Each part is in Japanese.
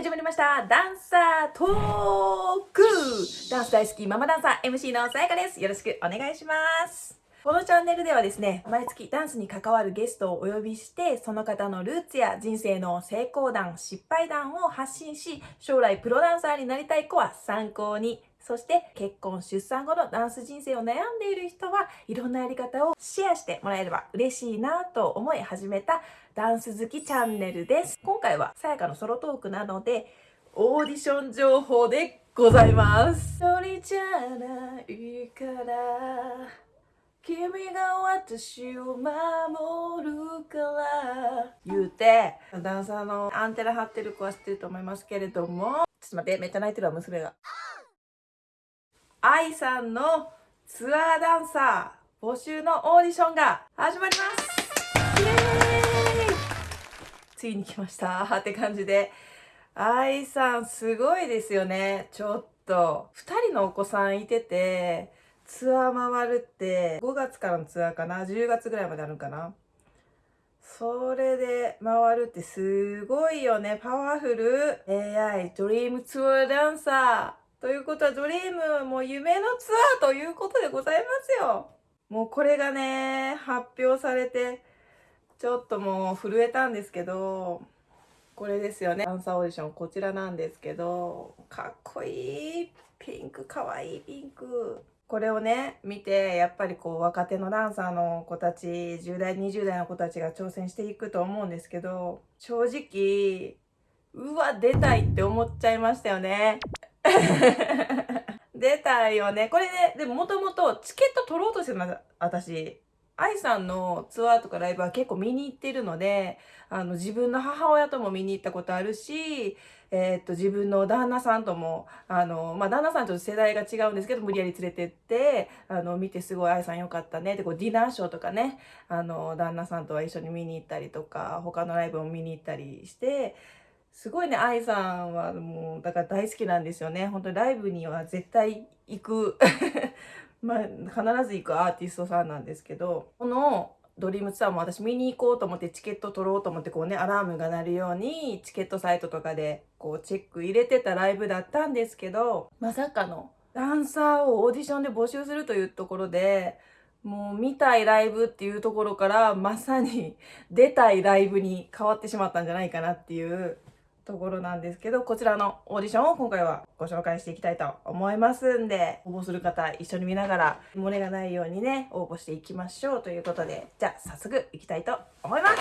始まりました。ダンサートーク。ダンス大好きママダンサー MC のさやかです。よろしくお願いします。このチャンネルではですね、毎月ダンスに関わるゲストをお呼びして、その方のルーツや人生の成功談、失敗談を発信し、将来プロダンサーになりたい子は参考に、そして結婚、出産後のダンス人生を悩んでいる人はいろんなやり方をシェアしてもらえれば嬉しいなと思い始めたダンス好きチャンネルです。今回はさやかのソロトークなので、オーディション情報でございます。一人じゃないから君が私を守るから言うてダンサーのアンテナ張ってる子は知ってると思いますけれどもちょっと待ってめっちゃ泣いてるわ娘が愛さんのツアーダンサー募集のオーディションが始まりますついに来ました。って感じで。愛さんすごいですよね。ちょっと。2人のお子さんいててツアー回るって5月からのツアーかな。10月ぐらいまであるんかな。それで回るってすごいよね。パワフル。AI ドリームツアーダンサー。ということはドリームはもう夢のツアーということでございますよ。もうこれがね発表されてちょっともう震えたんですけどこれですよね。ダンサーオーディションこちらなんですけどかっこいい。ピンクかわいいピンク。これをね見てやっぱりこう若手のダンサーの子たち10代20代の子たちが挑戦していくと思うんですけど正直うわ出たいって思っちゃいましたよね。出たいよね。これねでももともとチケット取ろうとしてた私。愛さんのツアーとかライブは結構見に行ってるので、あの、自分の母親とも見に行ったことあるし、えー、っと、自分の旦那さんとも、あの、まあ、旦那さんと世代が違うんですけど、無理やり連れてって、あの、見てすごい愛さんよかったね。で、こう、ディナーショーとかね、あの、旦那さんとは一緒に見に行ったりとか、他のライブも見に行ったりして、すごいね、愛さんはもう、だから大好きなんですよね。本当にライブには絶対行くまあ、必ず行くアーティストさんなんですけど、このドリームツアーも私見に行こうと思ってチケット取ろうと思ってこうね、アラームが鳴るようにチケットサイトとかでこうチェック入れてたライブだったんですけど、まさかのダンサーをオーディションで募集するというところで、もう見たいライブっていうところからまさに出たいライブに変わってしまったんじゃないかなっていうところなんですけど、こちらのオーディションを今回はご紹介していきたいと思いますんで、応募する方一緒に見ながら、漏れがないようにね、応募していきましょうということで、じゃあ早速いきたいと思います。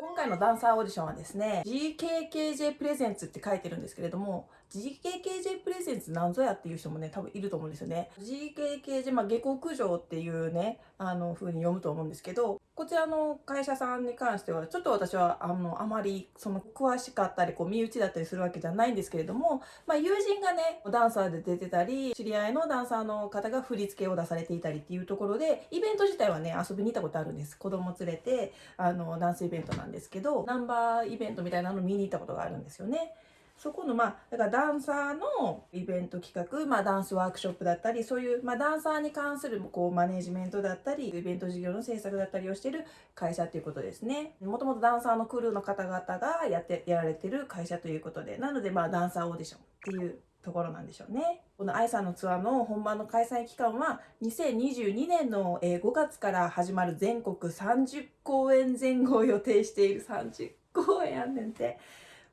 今回のダンサーオーディションはですね、GKKJ プレゼンツって書いてるんですけれども、GKKJ プレゼンツなんぞやっていう人もね、多分いると思うんですよね。GKKJ、まあ、下克上っていうね、あの、風に読むと思うんですけど、こちらの会社さんに関しては、ちょっと私は、あの、あまり、その、詳しかったり、こう、身内だったりするわけじゃないんですけれども、まあ、友人がね、ダンサーで出てたり、知り合いのダンサーの方が振り付けを出されていたりっていうところで、イベント自体はね、遊びに行ったことあるんです。子供連れて、あの、ダンスイベントなんですけど、ナンバーイベントみたいなの見に行ったことがあるんですよね。そこのまあだからダンサーのイベント企画、まあ、ダンスワークショップだったりそういう、まあ、ダンサーに関するこうマネジメントだったりイベント事業の制作だったりをしてる会社ということですねもともとダンサーのクルーの方々がやってやられてる会社ということでなのでまあダンサーオーディションっていうところなんでしょうね。この愛さんのツアーの本番の開催期間は2022年の5月から始まる全国30公演前後を予定している30公演やんねんて。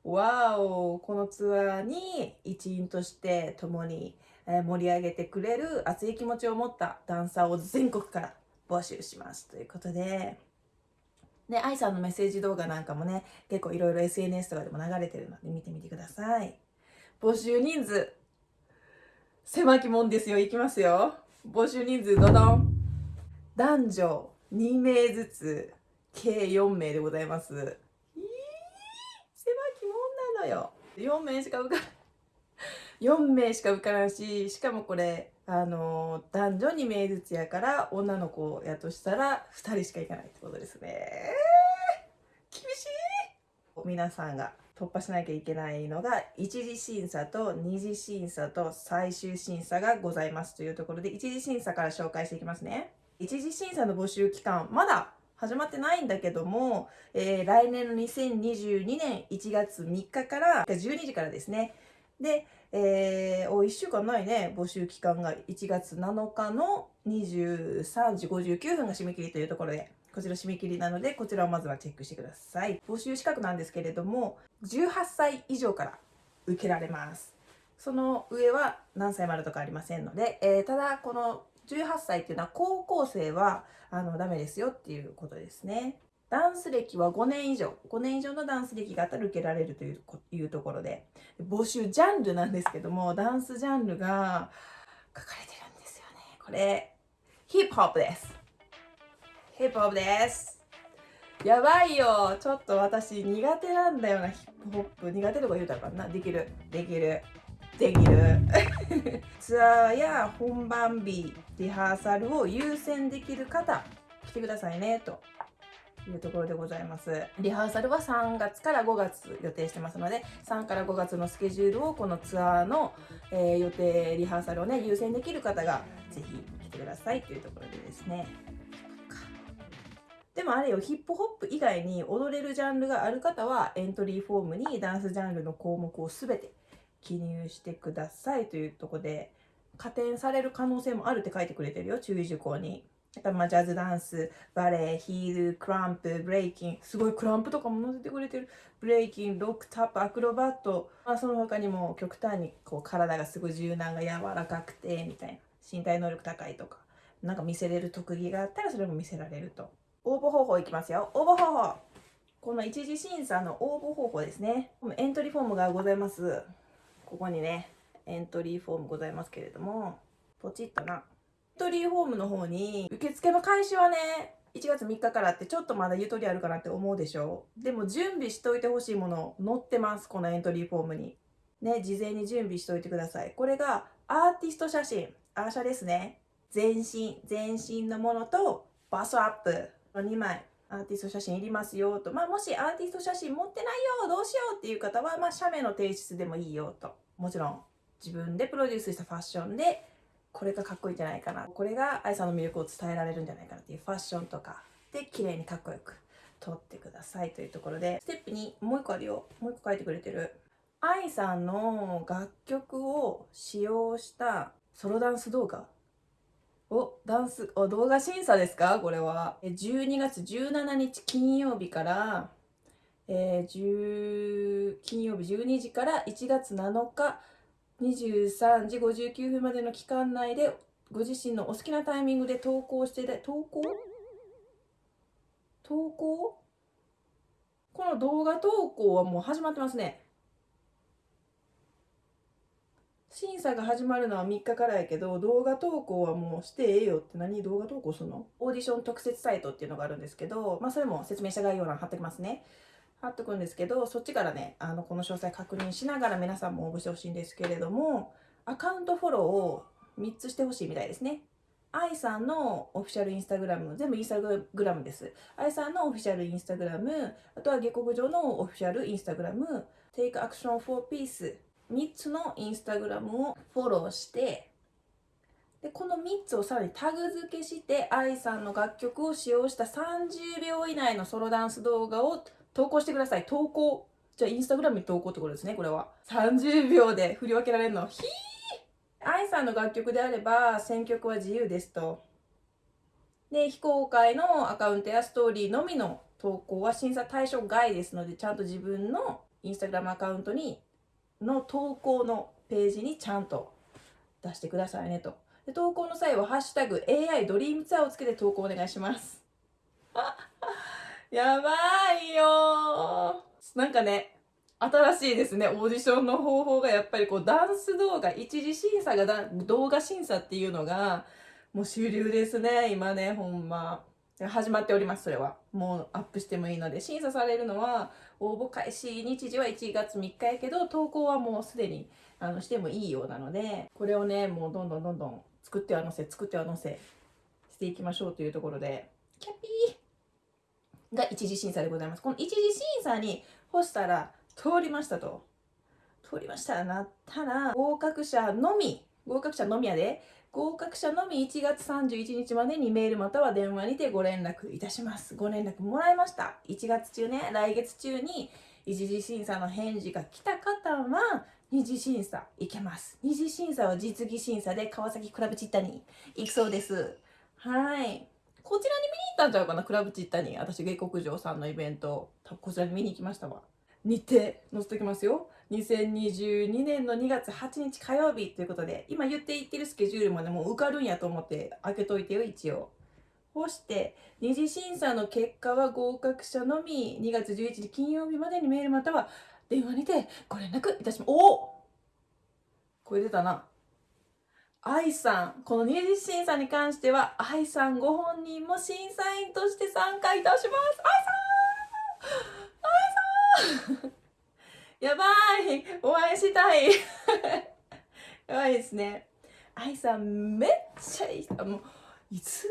わおこのツアーに一員として共に盛り上げてくれる熱い気持ちを持ったダンサーを全国から募集しますということで。で愛さんのメッセージ動画なんかもね結構いろいろ SNS とかでも流れてるので見てみてください。募集人数狭きもんですよ。いきますよ。募集人数どどん男女2名ずつ計4名でございます。のよ。4名しか受かん。4名しか受からんししかもこれあの男女2名ずつやから女の子やとしたら2人しか行かないってことですね。厳しい。皆さんが突破しなきゃいけないのが一次審査と二次審査と最終審査がございますというところで一次審査から紹介していきますね。一次審査の募集期間まだ始まってないんだけども、えー、来年の2022年1月3日から12時からですね。で、えー、お、1週間ないね、募集期間が1月7日の23時59分が締め切りというところで、こちら締め切りなので、こちらをまずはチェックしてください。募集資格なんですけれども、18歳以上から受けられます。その上は何歳までとかありませんので、えー、ただ、この18歳っていうのは高校生はあのダメですよっていうことですね。ダンス歴は5年以上、5年以上のダンス歴があったら受けられるといういうところで、募集ジャンルなんですけども、ダンスジャンルが書かれてるんですよね。これ、ヒップホップです。ヒップホップです。やばいよ。ちょっと私苦手なんだよな、ヒップホップ。苦手とか言うたらかな。できる。できる。できる。ツアーや本番日、リハーサルを優先できる方、来てくださいね、と。いうところでございます。リハーサルは3月から5月予定してますので、3から5月のスケジュールをこのツアーの、えー、予定、リハーサルをね、優先できる方がぜひ来てくださいというところでですね。でもあれよ、ヒップホップ以外に踊れるジャンルがある方は、エントリーフォームにダンスジャンルの項目を全て記入してくださいというとこで、加点される可能性もあるって書いてくれてるよ、注意事項に。まあジャズダンス、バレエ、ヒール、クランプ、ブレイキン、すごいクランプとかも載せてくれてる。ブレイキン、ロックタップ、アクロバット、まあ、その他にも極端にこう体がすごい柔軟が柔らかくて、みたいな。身体能力高いとか、なんか見せれる特技があったらそれも見せられると。応募方法いきますよ。応募方法。この一次審査の応募方法ですね。エントリーフォームがございます。ここにね、エントリーフォームございますけれども、ポチッとな。エントリーフォームの方に、受付の開始はね、1月3日からってちょっとまだゆとりあるかなって思うでしょ。でも準備しといてほしいもの載ってます。このエントリーフォームに。ね、事前に準備しといてください。これがアーティスト写真、アーシャですね。全身、全身のものとバスアップの。2枚アーティスト写真いりますよと、まあ、もしアーティスト写真持ってないよどうしようっていう方は、まあ、写メの提出でもいいよと。もちろん自分でプロデュースしたファッションでこれがかっこいいんじゃないかな。これが愛さんの魅力を伝えられるんじゃないかなっていうファッションとか。で綺麗にかっこよく撮ってくださいというところで。ステップにもう一個あるよ。もう一個書いてくれてる。愛さんの楽曲を使用したソロダンス動画。お、ダンス、お、動画審査ですか？これは。12月17日金曜日から、えー、金曜日12時から1月7日23時59分までの期間内でご自身のお好きなタイミングで投稿してで、投稿？投稿？この動画投稿はもう始まってますね。審査が始まるのは3日からやけど、動画投稿はもうしてええよって何動画投稿するの？オーディション特設サイトっていうのがあるんですけど、まあそれも説明した概要欄貼ってきますね。貼っとくんですけど、そっちからね、あの、この詳細確認しながら皆さんも応募してほしいんですけれども、アカウントフォローを3つしてほしいみたいですね。愛さんのオフィシャルインスタグラム、全部インスタグラムです。愛さんのオフィシャルインスタグラム、あとは下克上のオフィシャルインスタグラム、Take Action for Peace 3つのインスタグラムをフォローしてでこの3つをさらにタグ付けして愛さんの楽曲を使用した30秒以内のソロダンス動画を投稿してください。投稿。じゃあインスタグラムに投稿ってことですねこれは。30秒で振り分けられるの。ひー。愛さんの楽曲であれば選曲は自由ですと。で非公開のアカウントやストーリーのみの投稿は審査対象外ですのでちゃんと自分のインスタグラムアカウントにの投稿のページにちゃんと出してくださいねと。で投稿の際は、ハッシュタグ AI ドリームツアーをつけて投稿お願いします。やばいよなんかね、新しいですね、オーディションの方法がやっぱりこうダンス動画、一次審査がだ動画審査っていうのがもう主流ですね、今ね、ほんま。始まっております、それは。もうアップしてもいいので、審査されるのは、応募開始日時は1月3日やけど、投稿はもうすでにあのしてもいいようなので、これをね、もうどんどんどんどん作っては載せ、作っては載せしていきましょうというところで、キャピーが一次審査でございます。この一次審査に干したら通りましたと。通りましたなったら、合格者のみ、合格者のみやで、合格者のみ1月31日までにメールまたは電話にてご連絡いたします。ご連絡もらいました。1月中ね、来月中に一次審査の返事が来た方は、二次審査行けます。二次審査は実技審査で川崎クラブチッタに行くそうです。はい。こちらに見に行ったんちゃうかなクラブチッタに。私、下克上さんのイベント、こちらに見に行きましたわ。日程載せときますよ。2022年の2月8日火曜日ということで、今言っていってるスケジュールもね、もう受かるんやと思って開けといてよ、一応。そして、二次審査の結果は合格者のみ2月11日金曜日までにメールまたは電話にてご連絡いたします。おおこれ出たな。愛さん、この二次審査に関しては、愛さんご本人も審査員として参加いたします。愛さん やばいお会いしたい やばいですね。AI さんめっちゃいい。もう、いつ？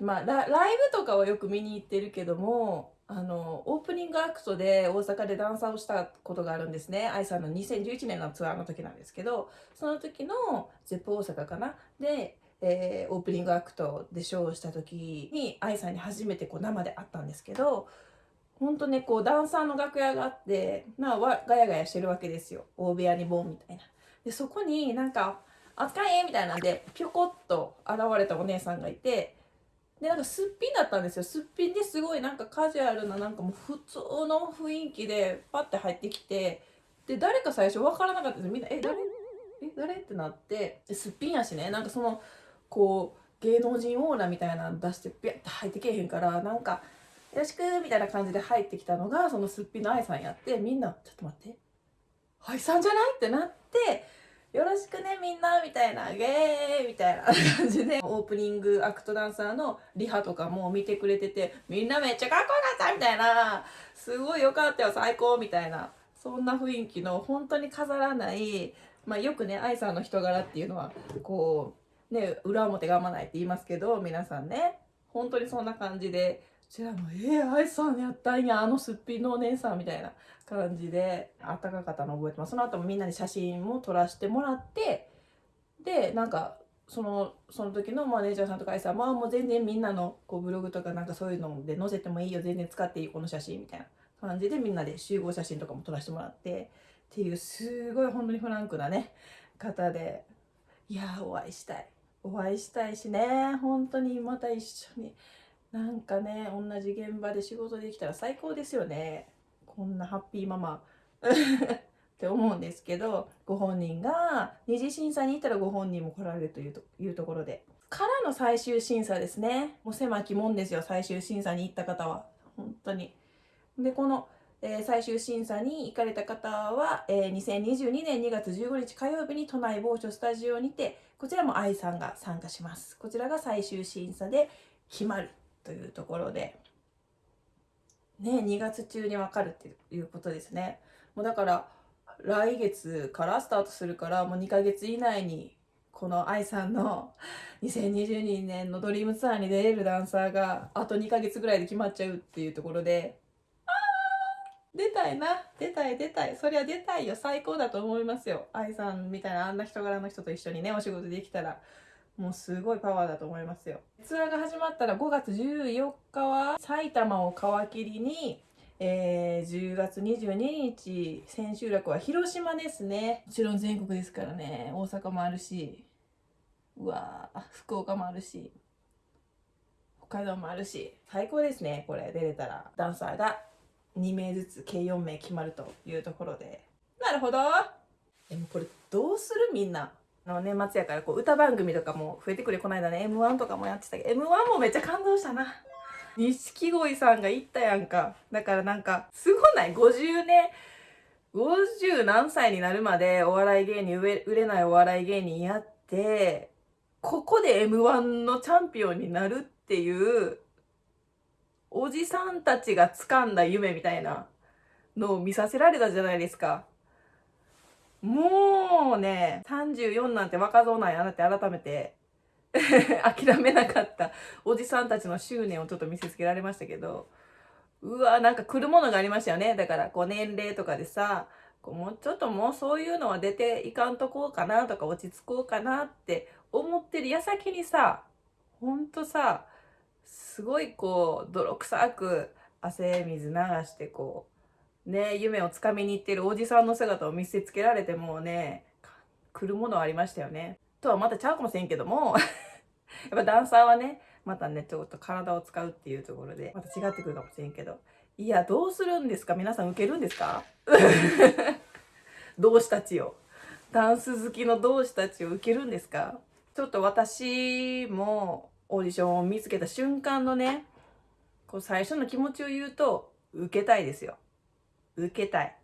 まあラ、ライブとかはよく見に行ってるけども、あの、オープニングアクトで大阪でダンサーをしたことがあるんですね。 AI さんの2011年のツアーの時なんですけど、その時の ZEP 大阪かな？で、えー、オープニングアクトでショーをした時に AI さんに初めてこう生で会ったんですけど、ほんとね、こう、ダンサーの楽屋があって、まあ、ガヤガヤしてるわけですよ。大部屋にボンみたいな。で、そこになんか、扱えみたいなんで、ぴょこっと現れたお姉さんがいて、で、なんかすっぴんだったんですよ。すっぴんですごいなんかカジュアルな、なんかもう普通の雰囲気でパッて入ってきて、で、誰か最初分からなかったですみんな、え、誰？え、誰？ってなって、すっぴんやしね、なんかその、こう、芸能人オーラみたいなの出して、ビャッて入ってけえへんから、なんか、よろしくみたいな感じで入ってきたのがそのすっぴんの愛さんやってみんなちょっと待って。愛さんじゃない？ってなってよろしくねみんなみたいなゲーみたいな感じでオープニングアクトダンサーのリハとかも見てくれててみんなめっちゃかっこよかった！みたいなすごいよかったよ最高！みたいなそんな雰囲気の本当に飾らないまあよくね愛さんの人柄っていうのはこうね裏表がまないって言いますけど皆さんね本当にそんな感じでちらも「えー、愛さんやったんやあのすっぴんのお姉さん」みたいな感じであったかかったの覚えてます。その後もみんなに写真も撮らせてもらってでなんかそのその時のマネージャーさんとか愛さんまあもう全然みんなのこうブログとかなんかそういうので載せてもいいよ全然使っていいこの写真みたいな感じでみんなで集合写真とかも撮らせてもらってっていうすごい本当にフランクなね方でいやお会いしたい。お会いしたいしね本当にまた一緒になんかね同じ現場で仕事できたら最高ですよね。こんなハッピーママ。って思うんですけどご本人が二次審査に行ったらご本人も来られるというというところで。からの最終審査ですね。もう狭きもんですよ最終審査に行った方は。本当に。でこの、えー、最終審査に行かれた方は、えー、2022年2月15日火曜日に都内某所スタジオにてこちらも愛さんが参加します。こちらが最終審査で決まる。というところで、ね、2月中に分かるっていうことですね。もうだから、来月からスタートするから、もう2ヶ月以内に、この愛さんの2022年のドリームツアーに出れるダンサーが、あと2ヶ月ぐらいで決まっちゃうっていうところで、あー出たいな。出たい出たい。そりゃ出たいよ。最高だと思いますよ。愛さんみたいなあんな人柄の人と一緒にねお仕事できたら。もうすごいパワーだと思いますよ。ツアーが始まったら5月14日は埼玉を皮切りに、えー、10月22日千秋楽は広島ですね。もちろん全国ですからね。大阪もあるし、うわ福岡もあるし、北海道もあるし、最高ですね。これ出れたら。ダンサーが2名ずつ計4名決まるというところで。なるほど。でもこれどうする？みんな。の年末やからこう歌番組とかも増えてくるこの間ね m 1とかもやってたけど m 1もめっちゃ感動したな。錦鯉さんが行ったやんか。だからなんかすごない？50年50何歳になるまでお笑い芸人売れないお笑い芸人やってここで m 1のチャンピオンになるっていうおじさんたちが掴んだ夢みたいなのを見させられたじゃないですか。もうね、34なんて若造なんやなって改めて 諦めなかったおじさんたちの執念をちょっと見せつけられましたけど、うわ、なんか来るものがありましたよね。だから、こう年齢とかでさ、こうもうちょっともうそういうのは出ていかんとこうかなとか落ち着こうかなって思ってる矢先にさほんとさすごいこう泥臭く汗水流してこうね夢をつかみに行ってるおじさんの姿を見せつけられてもうね来るものはありましたよね。とはまたちゃうかもしれんけども やっぱダンサーはねまたねちょっと体を使うっていうところでまた違ってくるかもしれんけど。いやどうするんですか？皆さん受けるんですか？同志たちを。ダンス好きの同志たちを受けるんですか？ちょっと私もオーディションを見つけた瞬間のねこう最初の気持ちを言うと受けたいですよ。受けたい。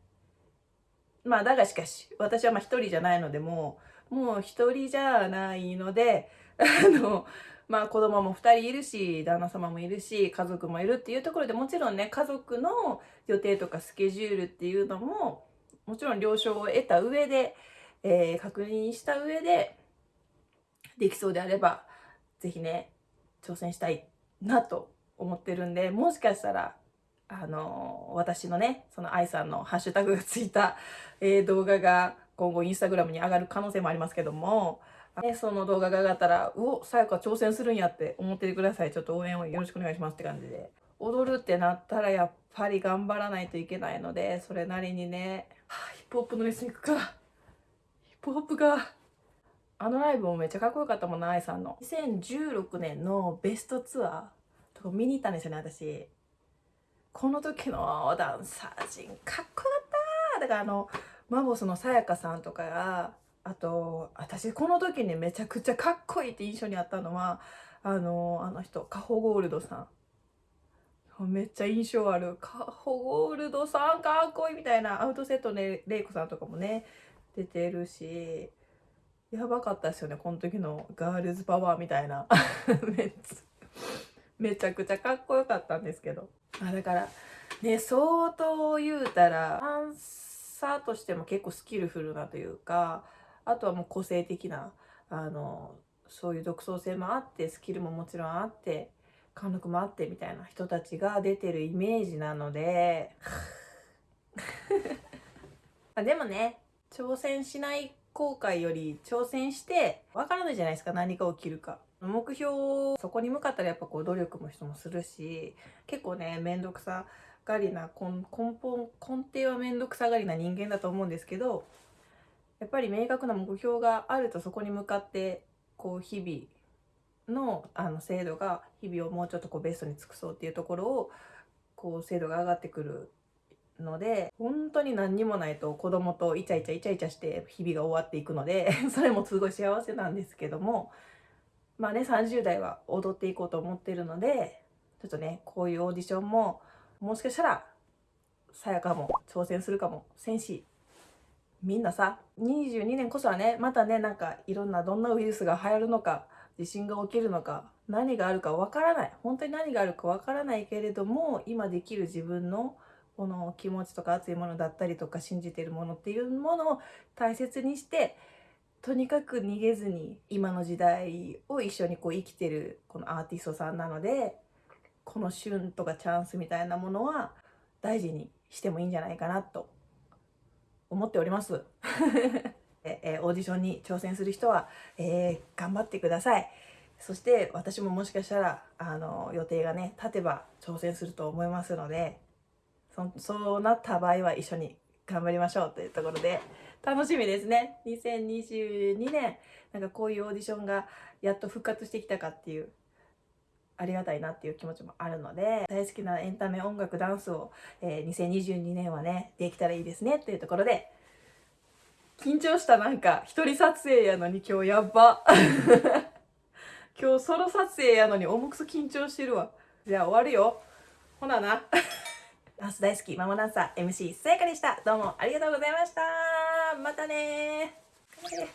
まあだがしかし私はまあ一人じゃないのでもうもう一人じゃないのであのまあ子供も2人いるし旦那様もいるし家族もいるっていうところでもちろんね家族の予定とかスケジュールっていうのももちろん了承を得た上で、えー、確認した上でできそうであれば是非ね挑戦したいなと思ってるんでもしかしたらあの、私のねその愛さんのハッシュタグがついた、えー、動画が今後インスタグラムに上がる可能性もありますけどもね、その動画が上がったら、うお、さやか挑戦するんやって思っててください。ちょっと応援をよろしくお願いしますって感じで。踊るってなったらやっぱり頑張らないといけないので、それなりにね、はあ、ヒップホップのレッスン行くか。ヒップホップが。あのライブもめっちゃかっこよかったもんな、愛さんの。2016年のベストツアーとか見に行ったんですよね、私。この時のダンサー陣かっこよかっただからあの、マボスのさやかさんとかが、あと私この時にめちゃくちゃかっこいいって印象にあったのはあのあの人カホゴールドさん。めっちゃ印象ある。カホゴールドさんかっこいいみたいなアウトセットでレイコさんとかもね出てるしやばかったですよねこの時のガールズパワーみたいな。めっちゃめちゃくちゃかっこよかったんですけど。あだからね相当言うたらダンサーとしても結構スキルフルなというかあとはもう個性的なあのそういう独創性もあってスキルももちろんあって貫禄もあってみたいな人たちが出てるイメージなので。でもね挑戦しない後悔より挑戦してわからないじゃないですか何が起きるか目標そこに向かったらやっぱこう努力も人もするし結構ね面倒くさがりな根本根底は面倒くさがりな人間だと思うんですけどやっぱり明確な目標があるとそこに向かってこう日々のあの制度が日々をもうちょっとこうベストに尽くそうっていうところをこう精度が上がってくるので本当に何にもないと子供とイチャイチャイチャイチャして日々が終わっていくので それもすごい幸せなんですけどもまあね30代は踊っていこうと思ってるのでちょっとねこういうオーディションももしかしたらさやかも挑戦するかもせんしみんなさ22年こそはねまたねなんかいろんなどんなウイルスが流行るのか地震が起きるのか何があるかわからない。本当に何があるかわからないけれども今できる自分のこの気持ちとか熱いものだったりとか信じてるものっていうものを大切にしてとにかく逃げずに今の時代を一緒にこう生きてるこのアーティストさんなのでこの旬とかチャンスみたいなものは大事にしてもいいんじゃないかなと思っております。えー、オーディションに挑戦する人は、えー、頑張ってください。そして私ももしかしたらあの予定がね立てば挑戦すると思いますのでそそうなった場合は一緒に頑張りましょうというところで楽しみですね。2022年なんかこういうオーディションがやっと復活してきたかっていうありがたいなっていう気持ちもあるので大好きなエンタメ音楽ダンスを、えー、2022年はねできたらいいですねというところで緊張したなんか一人撮影やのに今日やっば。今日ソロ撮影やのに重くそ緊張してるわ。じゃあ終わるよ。ほなな。ダンス大好きママダンサー MC さやかでした。どうもありがとうございましたまたね頑張れ